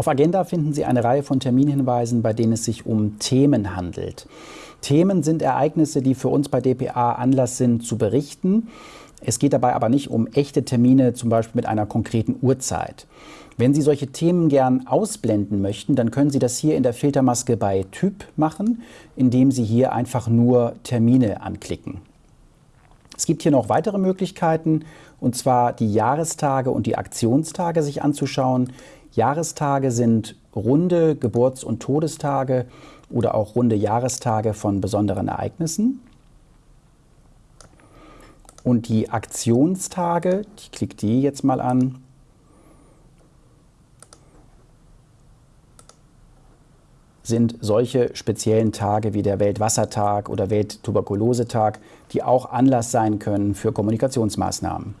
Auf Agenda finden Sie eine Reihe von Terminhinweisen, bei denen es sich um Themen handelt. Themen sind Ereignisse, die für uns bei dpa Anlass sind zu berichten. Es geht dabei aber nicht um echte Termine, zum Beispiel mit einer konkreten Uhrzeit. Wenn Sie solche Themen gern ausblenden möchten, dann können Sie das hier in der Filtermaske bei Typ machen, indem Sie hier einfach nur Termine anklicken. Es gibt hier noch weitere Möglichkeiten, und zwar die Jahrestage und die Aktionstage sich anzuschauen. Jahrestage sind runde Geburts- und Todestage oder auch runde Jahrestage von besonderen Ereignissen. Und die Aktionstage, ich klicke die jetzt mal an, sind solche speziellen Tage wie der Weltwassertag oder Welttuberkulosetag, die auch Anlass sein können für Kommunikationsmaßnahmen.